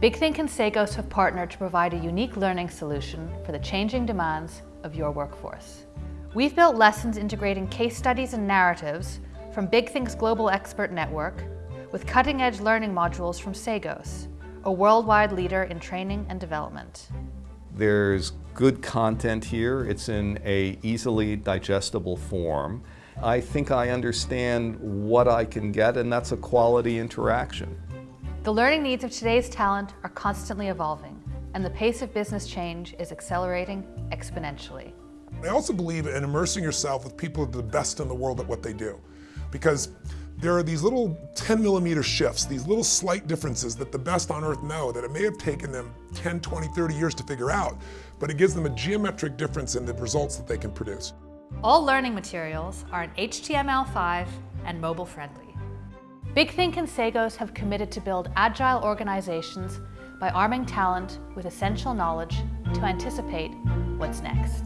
BigThink and Sagos have partnered to provide a unique learning solution for the changing demands of your workforce. We've built lessons integrating case studies and narratives from BigThink's global expert network with cutting-edge learning modules from Sagos, a worldwide leader in training and development. There's good content here. It's in a easily digestible form. I think I understand what I can get and that's a quality interaction. The learning needs of today's talent are constantly evolving and the pace of business change is accelerating exponentially. I also believe in immersing yourself with people who are the best in the world at what they do. Because there are these little 10 millimeter shifts, these little slight differences that the best on earth know that it may have taken them 10, 20, 30 years to figure out, but it gives them a geometric difference in the results that they can produce. All learning materials are in HTML5 and mobile friendly. BigThink and Sagos have committed to build agile organizations by arming talent with essential knowledge to anticipate what's next.